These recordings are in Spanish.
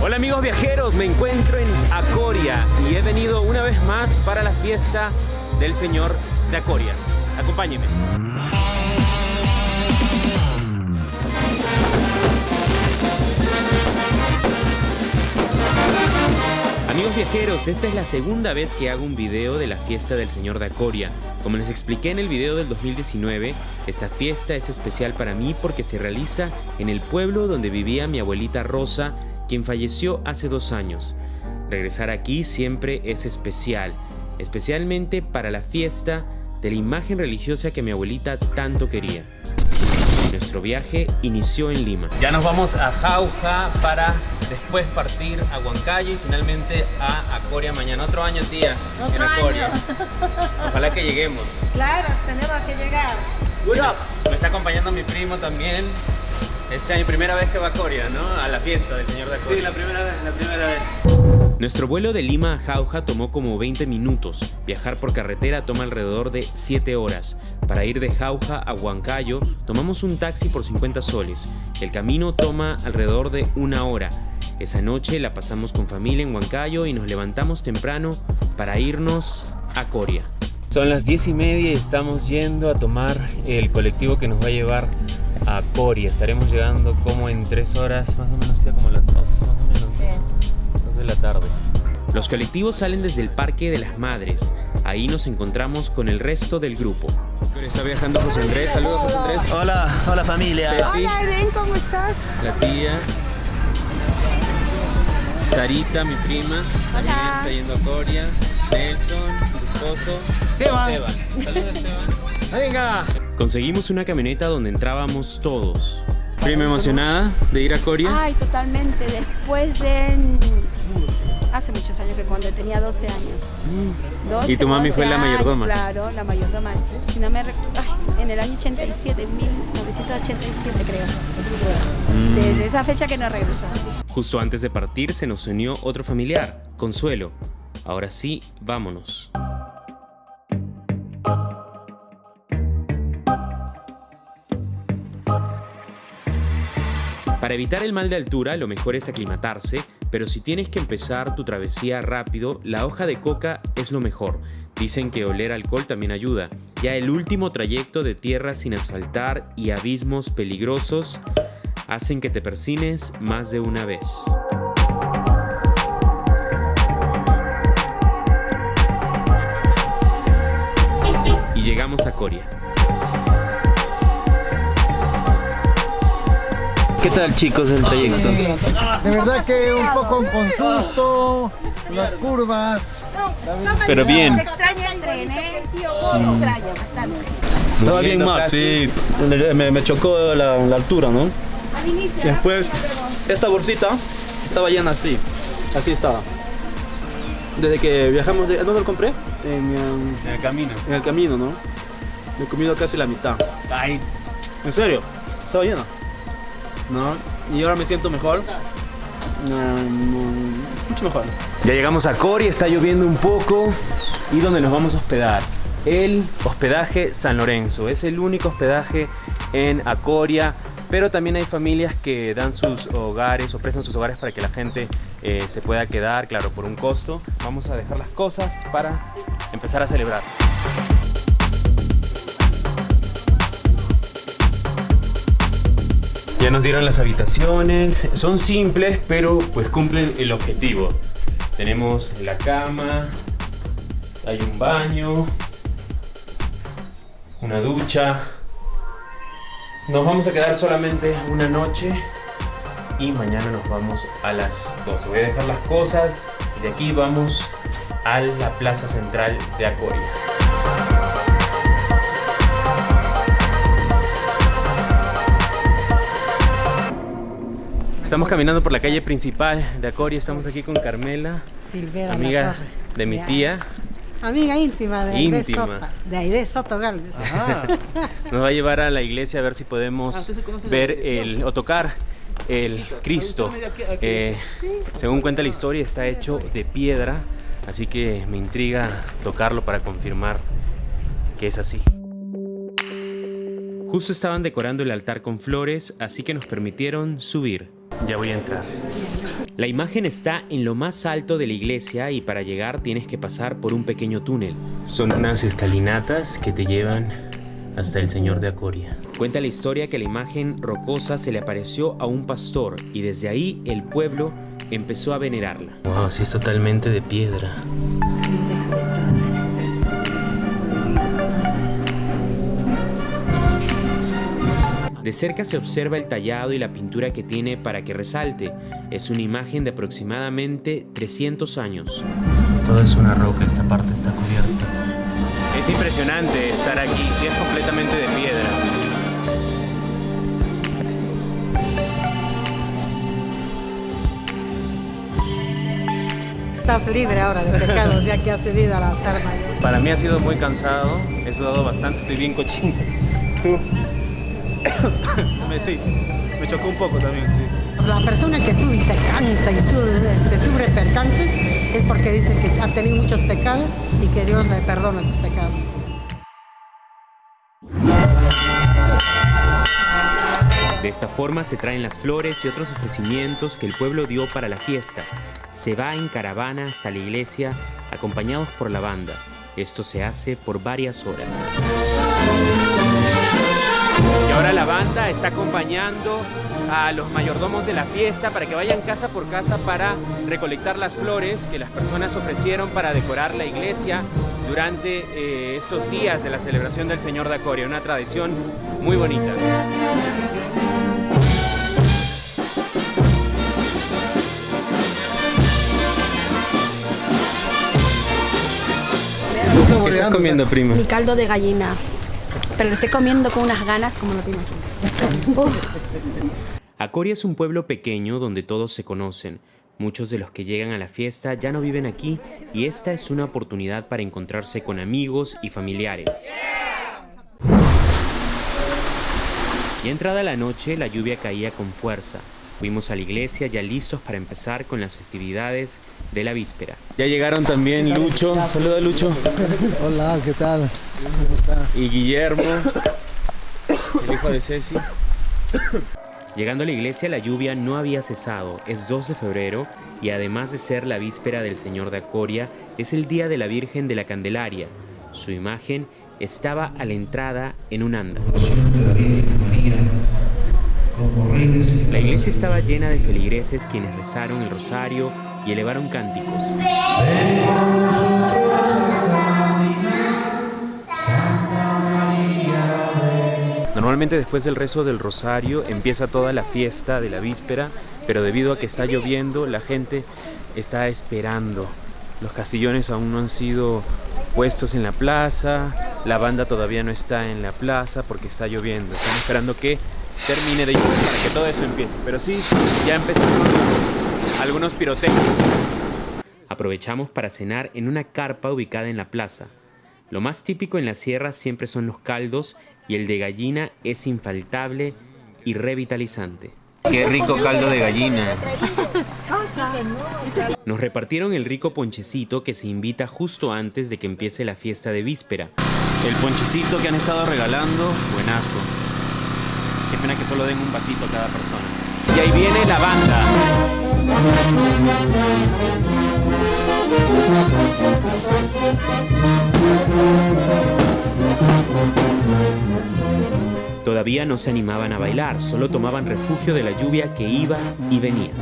Hola amigos viajeros, me encuentro en Acoria y he venido una vez más para la fiesta del Señor de Acoria. Acompáñenme. Amigos viajeros, esta es la segunda vez que hago un video de la fiesta del Señor de Acoria. Como les expliqué en el video del 2019, esta fiesta es especial para mí porque se realiza en el pueblo donde vivía mi abuelita Rosa, quien falleció hace dos años. Regresar aquí siempre es especial, especialmente para la fiesta de la imagen religiosa que mi abuelita tanto quería. Nuestro viaje inició en Lima. Ya nos vamos a Jauja para después partir a Huancayo y finalmente a Acoria mañana. Otro año, tía, en Acoria. Ojalá que lleguemos. Claro, tenemos que llegar. Me está acompañando mi primo también. Esta es mi primera vez que va a Coria, ¿no? A la fiesta del señor de Acoria. Sí, la primera vez, la primera vez. Nuestro vuelo de Lima a Jauja tomó como 20 minutos. Viajar por carretera toma alrededor de 7 horas. Para ir de Jauja a Huancayo tomamos un taxi por 50 soles. El camino toma alrededor de una hora. Esa noche la pasamos con familia en Huancayo y nos levantamos temprano para irnos a Coria. Son las 10 y media y estamos yendo a tomar el colectivo que nos va a llevar a Coria. Estaremos llegando como en 3 horas, más o menos, ya como las 2, más o menos. Sí. 2 de la tarde. Los colectivos salen desde el Parque de las Madres. Ahí nos encontramos con el resto del grupo. Está viajando José Andrés. Saludos, José Andrés. Hola, hola familia. Ceci, Hola, Eren, ¿cómo estás? la tía. Sarita, mi prima. También Hola. está yendo a Coria. Nelson, tu esposo. Esteban. Esteban. Saludos, Esteban. Venga. Conseguimos una camioneta donde entrábamos todos. Prima emocionada de ir a Coria. Ay, totalmente. Después de... mm, Hace muchos años que cuando tenía 12 años. 12, Y tu mami fue 12 la mayordoma. años, Claro, la mayordoma. Si no me recuerdo, en el año 87, 1987 creo. Mm. Desde esa fecha que no regresó. Justo antes de partir se nos unió otro familiar, Consuelo. Ahora sí, vámonos. Para evitar el mal de altura, lo mejor es aclimatarse, pero si tienes que empezar tu travesía rápido, la hoja de coca es lo mejor. Dicen que oler alcohol también ayuda. Ya el último trayecto de tierra sin asfaltar y abismos peligrosos hacen que te persines más de una vez. Y llegamos a Coria. ¿Qué tal chicos el trayecto? De verdad que un poco con susto, las curvas. Pero bien. Se extraña el tren, ¿eh? Se extraña bastante. Estaba bien mal, sí. Me, chocó la, la altura, ¿no? Al inicio. Y después, esta bolsita estaba llena así. Así estaba. Desde que viajamos de... ¿Dónde lo compré? En, En el camino. en el camino, ¿no? Me he comido casi la mitad. Ay, ¿En serio? Estaba llena. ¿No? Y ahora me siento mejor. Mucho mejor. Ya llegamos a Coria, está lloviendo un poco. ¿Y dónde nos vamos a hospedar? El hospedaje San Lorenzo. Es el único hospedaje en Acoria. Pero también hay familias que dan sus hogares o prestan sus hogares para que la gente eh, se pueda quedar, claro, por un costo. Vamos a dejar las cosas para empezar a celebrar. Ya nos dieron las habitaciones, son simples pero pues cumplen el objetivo. Tenemos la cama, hay un baño, una ducha. Nos vamos a quedar solamente una noche y mañana nos vamos a las 12. Voy a dejar las cosas y de aquí vamos a la plaza central de Acoria. Estamos caminando por la calle principal de Acoria. Estamos aquí con Carmela, Silvera amiga de mi tía. Amiga íntima de Aide Íntima. Soto. De Aide Soto Galvez. Nos va a llevar a la iglesia a ver si Ah, podemos ¿usted se conoce ver el o tocar el Cristo. Eh, según cuenta la historia, está hecho de piedra, así que me intriga tocarlo para confirmar que es así. Justo estaban decorando el altar con flores, así que nos permitieron subir. Ya voy a entrar. La imagen está en lo más alto de la iglesia y para llegar tienes que pasar por un pequeño túnel. Son unas escalinatas que te llevan hasta el Señor de Acoria. Cuenta la historia que la imagen rocosa se le apareció a un pastor y desde ahí el pueblo empezó a venerarla. Wow, así es totalmente de piedra. De cerca se observa el tallado y la pintura que tiene para que resalte. Es una imagen de aproximadamente 300 años. Todo es una roca, esta parte está cubierta. Es impresionante estar aquí, si es completamente de piedra. Estás libre ahora de pecados ya que has subido al altar mayor. Para mí ha sido muy cansado, he sudado bastante, estoy bien cochino. ¿Tú? Me, sí, me chocó un poco también, sí. La persona que sube y se cansa y sube, este, sufre percances es porque dice que ha tenido muchos pecados y que Dios le perdona sus pecados. De esta forma se traen las flores y otros ofrecimientos que el pueblo dio para la fiesta. Se va en caravana hasta la iglesia acompañados por la banda. Esto se hace por varias horas. Ahora la banda está acompañando a los mayordomos de la fiesta para que vayan casa por casa para recolectar las flores que las personas ofrecieron para decorar la iglesia durante eh, estos días de la celebración del Señor de Acoria, una tradición muy bonita. ¿Qué estás comiendo, primo? Mi caldo de gallina. Pero lo estoy comiendo con unas ganas como no te imaginas. Acoria es un pueblo pequeño donde todos se conocen. Muchos de los que llegan a la fiesta ya no viven aquí y esta es una oportunidad para encontrarse con amigos y familiares. Y entrada la noche, la lluvia caía con fuerza. Fuimos a la iglesia ya listos para empezar con las festividades de la víspera. Ya llegaron también Lucho, saluda Lucho, Hola, ¿qué tal? ¿Cómo está? y Guillermo, el hijo de Ceci. Llegando a la iglesia la lluvia no había cesado, es 2 de febrero y además de ser la víspera del Señor de Acoria, es el día de la Virgen de la Candelaria. Su imagen estaba a la entrada en un anda. La iglesia estaba llena de feligreses quienes rezaron el rosario y elevaron cánticos. Normalmente después del rezo del rosario empieza toda la fiesta de la víspera, pero debido a que está lloviendo, la gente está esperando. Los castillones aún no han sido puestos en la plaza, la banda todavía no está en la plaza porque está lloviendo. Están esperando que termine de llover para que todo eso empiece. Pero sí, ya empezaron algunos pirotécnicos. Aprovechamos para cenar en una carpa ubicada en la plaza. Lo más típico en la sierra siempre son los caldos y el de gallina es infaltable y revitalizante. Qué rico caldo de gallina. Nos repartieron el rico ponchecito que se invita justo antes de que empiece la fiesta de víspera. El ponchecito que han estado regalando, buenazo. Qué pena que solo den un vasito a cada persona. Y ahí viene la banda. Todavía no se animaban a bailar, solo tomaban refugio de la lluvia que iba y venía.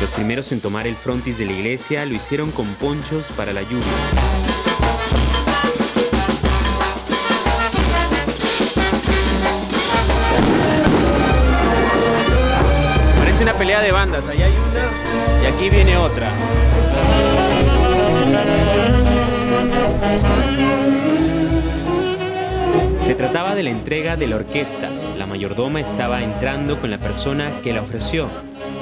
Los primeros en tomar el frontis de la iglesia lo hicieron con ponchos para la lluvia. De bandas, allá hay una y aquí viene otra. Se trataba de la entrega de la orquesta. La mayordoma estaba entrando con la persona que la ofreció.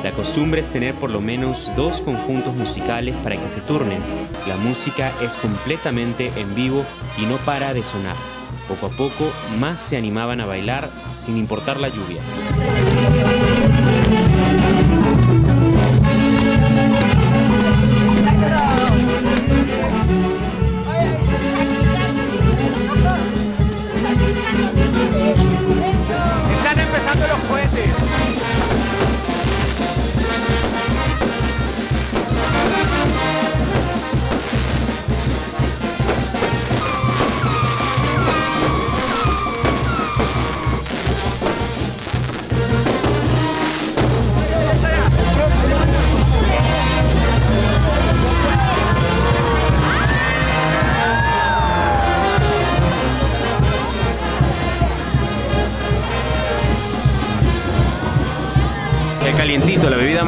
La costumbre es tener por lo menos dos conjuntos musicales para que se turnen. La música es completamente en vivo y no para de sonar. Poco a poco más se animaban a bailar sin importar la lluvia.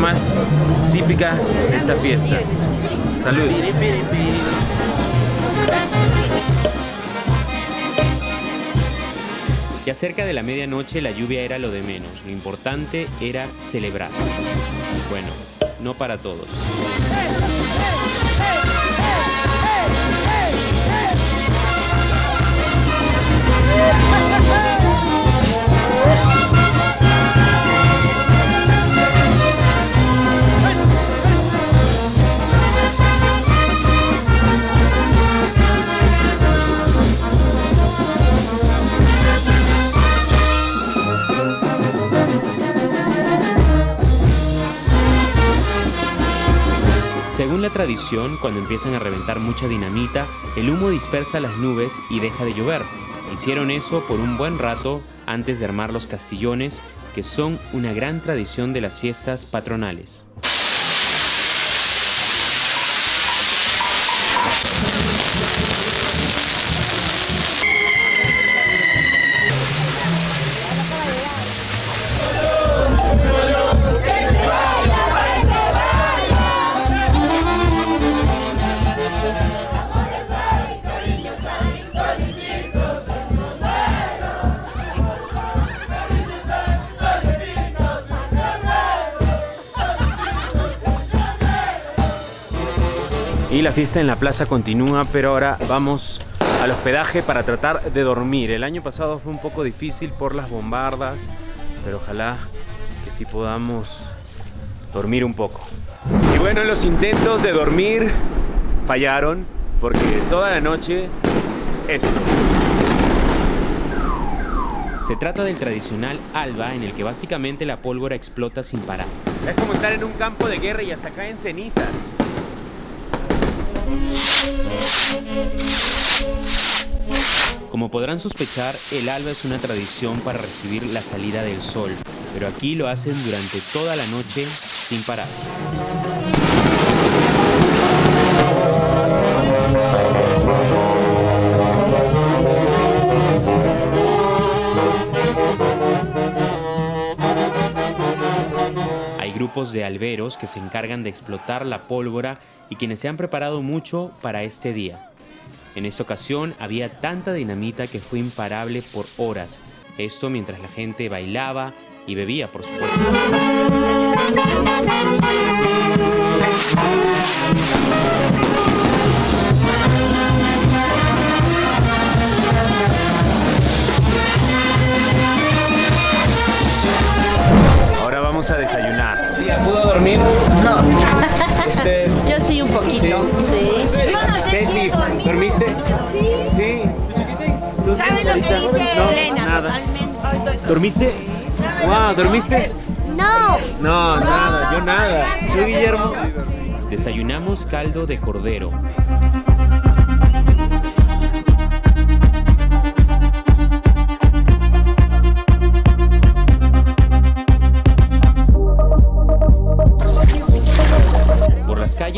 Más típica de esta fiesta. Salud. Ya cerca de la medianoche la lluvia era lo de menos, lo importante era celebrar. Bueno, no para todos. Según la tradición, cuando empiezan a reventar mucha dinamita, el humo dispersa las nubes y deja de llover. Hicieron eso por un buen rato antes de armar los castillones, que son una gran tradición de las fiestas patronales. Y la fiesta en la plaza continúa, pero ahora vamos al hospedaje para tratar de dormir. El año pasado fue un poco difícil por las bombardas, pero ojalá que sí podamos dormir un poco. Y bueno, los intentos de dormir fallaron porque toda la noche esto. Se trata del tradicional alba en el que básicamente la pólvora explota sin parar. Es como estar en un campo de guerra y hasta caen cenizas. Como podrán sospechar, el alba es una tradición para recibir la salida del sol, pero aquí lo hacen durante toda la noche sin parar. De alberos que se encargan de explotar la pólvora y quienes se han preparado mucho para este día. En esta ocasión había tanta dinamita que fue imparable por horas. Esto mientras la gente bailaba y bebía, por supuesto. Vamos a desayunar. ¿Pudo dormir? No. Este, Yo sí un poquito, sí. Ceci, ¿dormiste? Sí. ¿Tú, ¿Sabes lo que señorita? dice No, Elena? nada. Totalmente. ¿Dormiste? Wow, ¿dormiste? No. No, nada, yo nada. ¿Tú, Guillermo? Desayunamos caldo de cordero.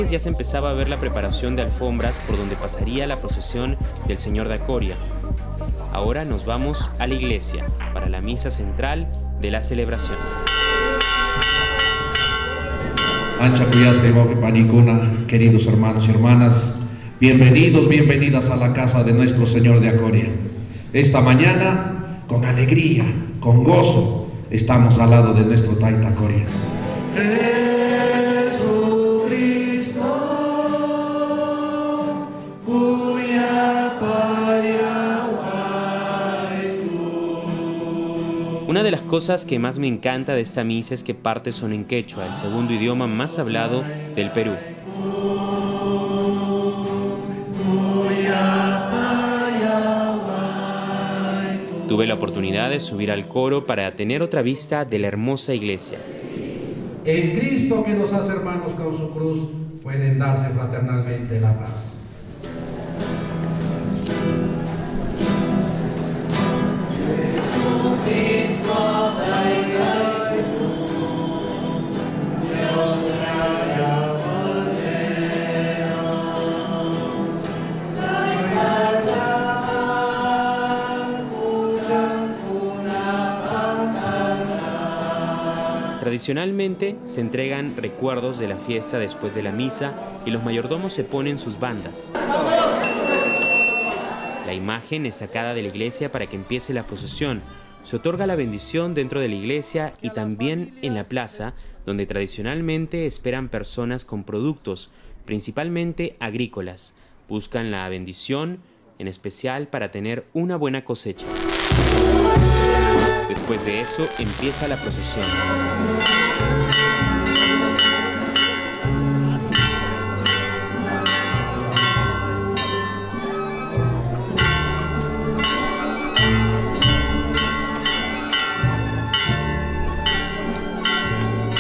Ya se empezaba a ver la preparación de alfombras por donde pasaría la procesión del Señor de Acoria. Ahora nos vamos a la iglesia para la misa central de la celebración. Ancha Cuyasca y queridos hermanos y hermanas, bienvenidos, bienvenidas a la casa de nuestro Señor de Acoria. Esta mañana, con alegría, con gozo, estamos al lado de nuestro Taita Coria. De las cosas que más me encanta de esta misa es que partes son en quechua, el segundo idioma más hablado del Perú. Tuve la oportunidad de subir al coro para tener otra vista de la hermosa iglesia. En Cristo que nos hace hermanos con su cruz, pueden darse fraternalmente la paz. Tradicionalmente se entregan recuerdos de la fiesta después de la misa y los mayordomos se ponen sus bandas. La imagen es sacada de la iglesia para que empiece la procesión. Se otorga la bendición dentro de la iglesia y también en la plaza, donde tradicionalmente esperan personas con productos, principalmente agrícolas. Buscan la bendición, en especial para tener una buena cosecha. Después de eso empieza la procesión.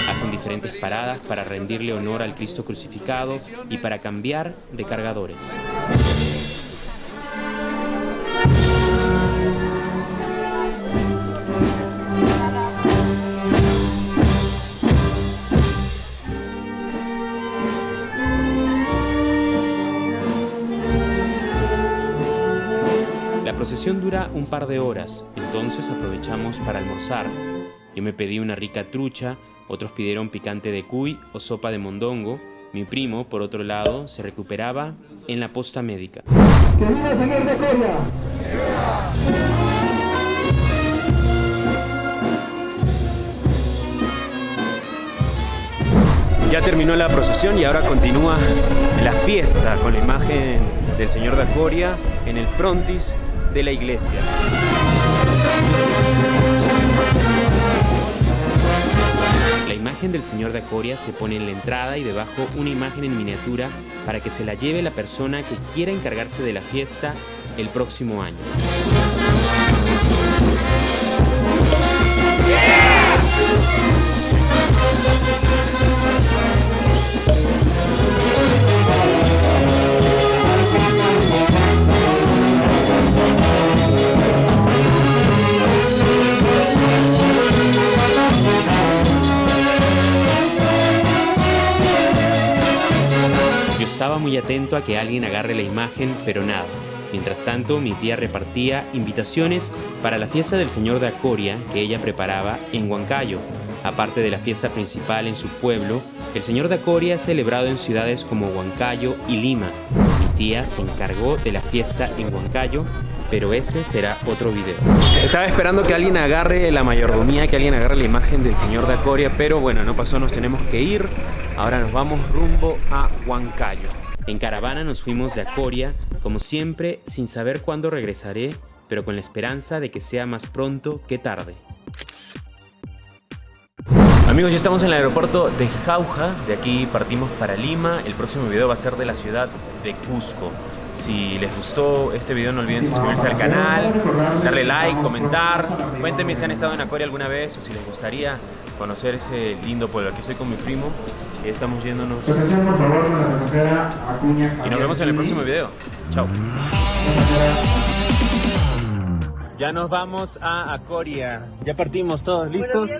Hacen diferentes paradas para rendirle honor al Cristo crucificado y para cambiar de cargadores. La procesión dura un par de horas, entonces aprovechamos para almorzar. Yo me pedí una rica trucha, otros pidieron picante de cuy o sopa de mondongo. Mi primo, por otro lado, se recuperaba en la posta médica. Ya terminó la procesión y ahora continúa la fiesta con la imagen del Señor de Acoria en el frontis de la iglesia. La imagen del Señor de Acoria se pone en la entrada y debajo una imagen en miniatura para que se la lleve la persona que quiera encargarse de la fiesta el próximo año. Estaba muy atento a que alguien agarre la imagen, pero nada. Mientras tanto, mi tía repartía invitaciones para la fiesta del Señor de Acoria que ella preparaba en Huancayo. Aparte de la fiesta principal en su pueblo, el Señor de Acoria es celebrado en ciudades como Huancayo y Lima. Mi tía se encargó de la fiesta en Huancayo, pero ese será otro video. Estaba esperando que alguien agarre la mayordomía, que alguien agarre la imagen del Señor de Acoria, pero bueno, no pasó, nos tenemos que ir. Ahora nos vamos rumbo a Huancayo. En caravana nos fuimos de Acoria, como siempre, sin saber cuándo regresaré, pero con la esperanza de que sea más pronto que tarde. Amigos, ya estamos en el aeropuerto de Jauja, de aquí partimos para Lima, el próximo video va a ser de la ciudad de Cusco. Si les gustó este video no olviden suscribirse al canal, darle like, comentar, cuéntenme si han estado en Acoria alguna vez o si les gustaría conocer ese lindo pueblo. Aquí estoy con mi primo estamos yéndonos. Y nos vemos en el próximo video. Chao. Ya nos vamos a Acoria. Ya partimos todos, ¿listos?